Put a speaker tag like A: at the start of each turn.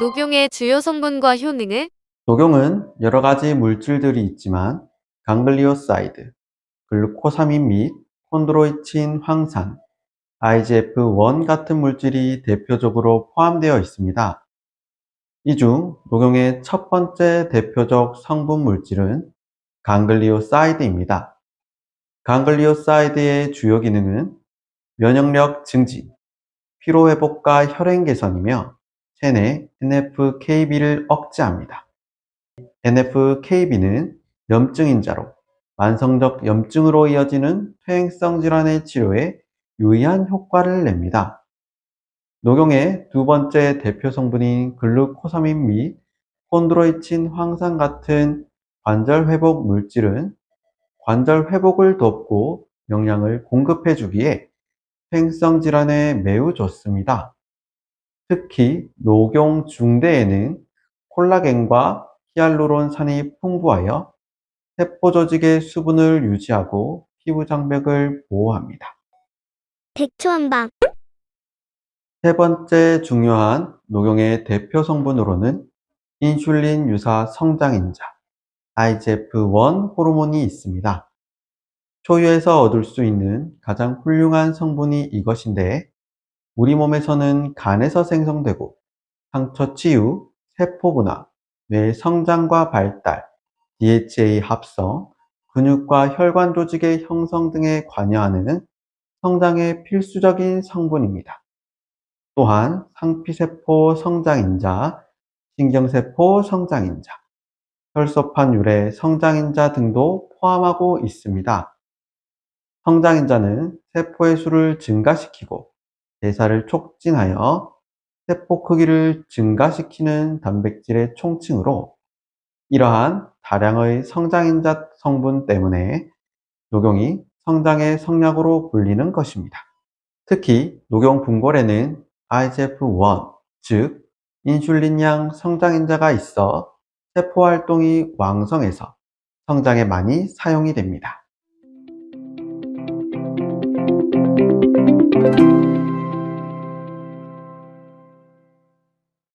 A: 녹용의 주요 성분과 효능은
B: 녹용은 여러 가지 물질들이 있지만 강글리오사이드, 글루코사민 및 콘드로이친 황산, IGF-1 같은 물질이 대표적으로 포함되어 있습니다. 이 중 녹용의 첫 번째 대표적 성분 물질은 강글리오사이드입니다. 강글리오사이드의 주요 기능은 면역력 증진, 피로회복과 혈행 개선이며 체내 NFKB를 억제합니다. NFKB는 염증 인자로 만성적 염증으로 이어지는 퇴행성 질환의 치료에 유의한 효과를 냅니다. 녹용의 두 번째 대표 성분인 글루코사민 및 콘드로이친 황산 같은 관절 회복 물질은 관절 회복을 돕고 영양을 공급해 주기에 퇴행성 질환에 매우 좋습니다. 특히 녹용 중대에는 콜라겐과 히알루론산이 풍부하여 세포 조직의 수분을 유지하고 피부 장벽을 보호합니다.
C: 백초한방
B: 세 번째 중요한 녹용의 대표 성분으로는 인슐린 유사 성장인자 IGF-1 호르몬이 있습니다. 초유에서 얻을 수 있는 가장 훌륭한 성분이 이것인데 우리 몸에서는 간에서 생성되고 상처 치유, 세포 분화, 뇌 성장과 발달, DHA 합성, 근육과 혈관 조직의 형성 등에 관여하는 성장의 필수적인 성분입니다. 또한 상피세포 성장인자, 신경세포 성장인자, 혈소판 유래 성장인자 등도 포함하고 있습니다. 성장인자는 세포의 수를 증가시키고 대사를 촉진하여 세포 크기를 증가시키는 단백질의 총칭으로 이러한 다량의 성장인자 성분 때문에 녹용이 성장의 성약으로 불리는 것입니다. 특히 녹용 분골에는 IGF-1, 즉 인슐린양 성장인자가 있어 세포 활동이 왕성해서 성장에 많이 사용이 됩니다.